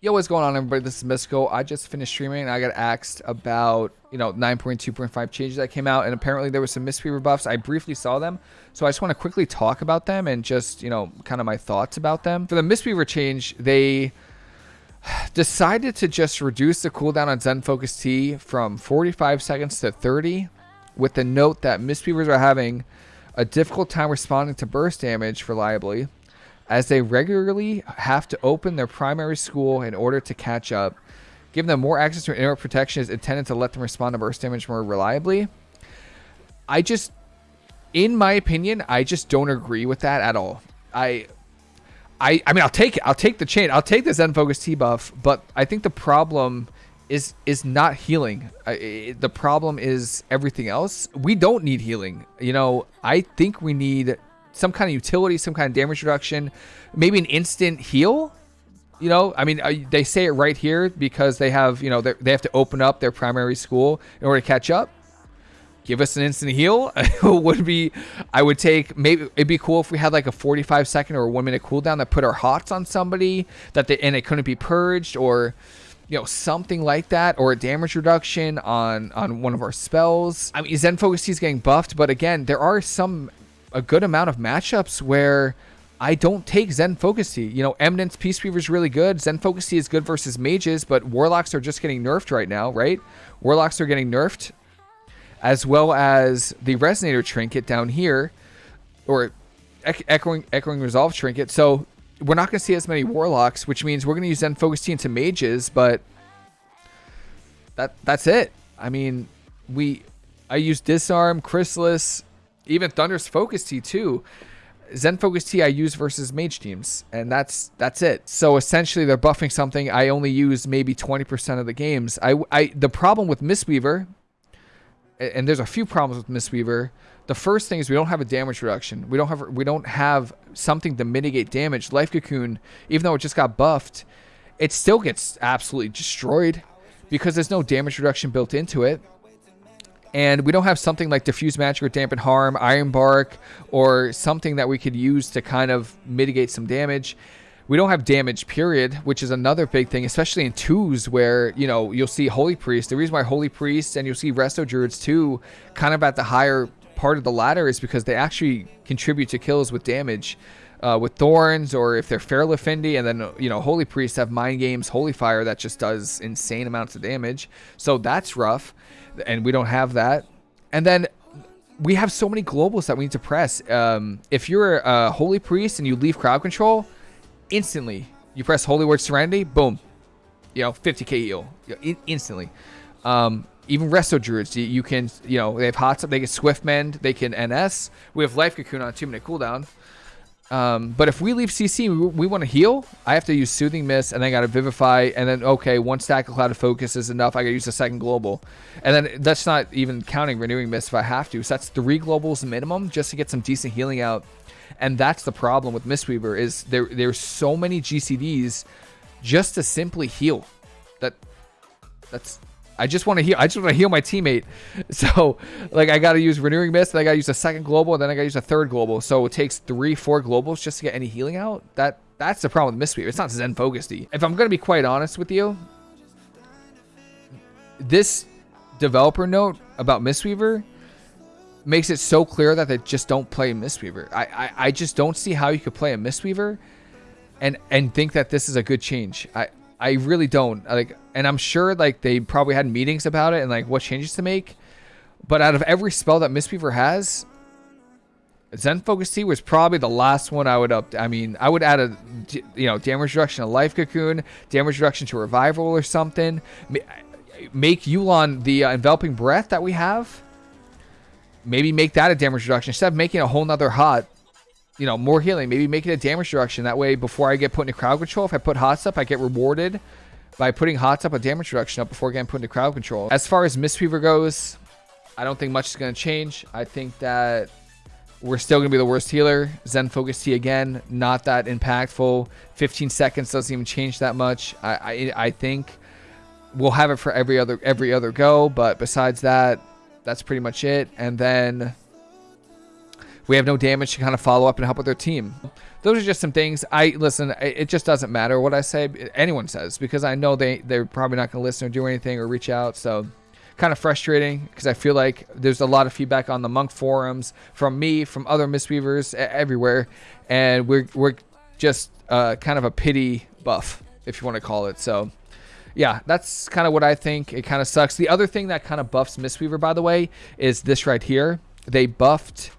Yo, what's going on, everybody? This is Mystical. I just finished streaming and I got asked about, you know, 9.2.5 changes that came out, and apparently there were some Mistweaver buffs. I briefly saw them, so I just want to quickly talk about them and just, you know, kind of my thoughts about them. For the Mistweaver change, they decided to just reduce the cooldown on Zen Focus Tea from 45 seconds to 30, with the note that Mistweavers are having a difficult time responding to burst damage reliably as they regularly have to open their primary school in order to catch up. Giving them more access to interrupt protection is intended to let them respond to burst damage more reliably. I just, in my opinion, I just don't agree with that at all. I, I, I mean, I'll take it. I'll take the chain. I'll take the Zen Focus Tea buff, but I think the problem is is not healing. I, the problem is everything else. We don't need healing. You know, I think we need some kind of utility, some kind of damage reduction, maybe an instant heal. You know, I mean, they say it right here because they have, you know, they have to open up their primary school in order to catch up. Give us an instant heal would be, I would take maybe it'd be cool if we had like a 45 second or one minute cooldown that put our hots on somebody that they and it couldn't be purged or you know something like that or a damage reduction on on one of our spells i mean zen focus is getting buffed but again there are some a good amount of matchups where I don't take Zen Focus Tea. You know, Eminence Peace Weaver is really good. Zen Focus Tea is good versus mages, but Warlocks are just getting nerfed right now, right? Warlocks are getting nerfed, as well as the Resonator Trinket down here, or Echoing, Echoing Resolve Trinket. So we're not going to see as many Warlocks, which means we're going to use Zen Focus Tea into mages, but that that's it. I mean, we I use Disarm, Chrysalis, even Thunder's Focus Tea too. Zen Focus Tea I use versus mage teams, and that's that's it. So essentially, they're buffing something I only use maybe 20% of the games. I, I the problem with Mistweaver, and there's a few problems with Mistweaver. The first thing is we don't have a damage reduction. We don't have we don't have something to mitigate damage. Life Cocoon, even though it just got buffed, it still gets absolutely destroyed because there's no damage reduction built into it and we don't have something like diffuse magic or dampen harm, iron bark, or something that we could use to kind of mitigate some damage. We don't have damage, period, which is another big thing, especially in twos where, you know, you'll see Holy Priest. The reason why Holy Priest and you'll see Resto Druids too, kind of at the higher part of the ladder is because they actually contribute to kills with damage. Uh, with thorns or if they're Feral Affinity and then you know holy priests have mind games holy fire that just does insane amounts of damage so that's rough and we don't have that. And then we have so many globals that we need to press. Um, if you're a holy priest and you leave crowd control, instantly you press holy word serenity, boom, you know, 50k heal you know, instantly. Um, even resto druids, you, can, you know, they have hot they can swift mend, they can NS. We have life cocoon on two minute cooldown. Um, but if we leave CC, we, we want to heal. I have to use Soothing Mist, and then I got to Vivify, and then okay, one stack of Cloud of Focus is enough. I got to use a second global, and then that's not even counting Renewing Mist if I have to. So that's three globals minimum just to get some decent healing out. And that's the problem with Mistweaver is there. There's so many GCDs just to simply heal. That that's I just want to heal. I just want to heal my teammate. So, like, I got to use Renewing Mist, then I got to use a second global, and then I got to use a third global. So it takes three, four globals just to get any healing out. That That's the problem with Mistweaver. It's not Zen Focus If I'm going to be quite honest with you, this developer note about Mistweaver makes it so clear that they just don't play Mistweaver. I, I, I just don't see how you could play a Mistweaver and and think that this is a good change. I I really don't. Like and I'm sure like they probably had meetings about it and like what changes to make. But out of every spell that Mistweaver has, Zen Focus Tea was probably the last one I would up. I mean, I would add a, you know, damage reduction to Life Cocoon, damage reduction to Revival or something. Make Yu'lon the uh, Enveloping Breath that we have. Maybe make that a damage reduction instead of making a whole nother hot. You know, more healing. Maybe make it a damage reduction. That way, before I get put into crowd control, if I put hots up, I get rewarded by putting Hots up a damage reduction up before getting put into crowd control. As far as Mistweaver goes, I don't think much is going to change. I think that we're still going to be the worst healer. Zen Focus Tea again, not that impactful. 15 seconds doesn't even change that much. I, I, I think we'll have it for every other every other go, but besides that, that's pretty much it. And then we have no damage to kind of follow up and help with their team. Those are just some things. I listen. It just doesn't matter what I say. Anyone says because I know they they're probably not going to listen or do anything or reach out. So kind of frustrating because I feel like there's a lot of feedback on the monk forums from me, from other Mistweavers everywhere, and we're we're just uh, kind of a pity buff, if you want to call it. So, yeah, that's kind of what I think. It kind of sucks. The other thing that kind of buffs Mistweaver, by the way, is this right here. They buffed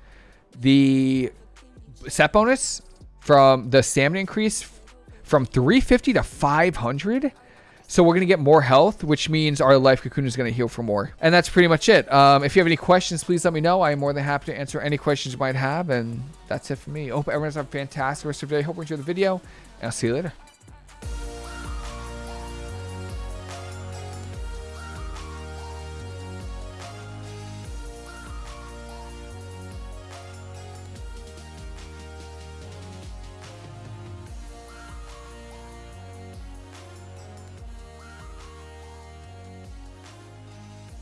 the set bonus from the stamina increase from 350 to 500. So we're going to get more health, which means our life cocoon is going to heal for more. And that's pretty much it. Um, if you have any questions, please let me know. I am more than happy to answer any questions you might have. And that's it for me. I hope everyone's having a fantastic rest of the day. Hope you enjoyed the video. And I'll see you later.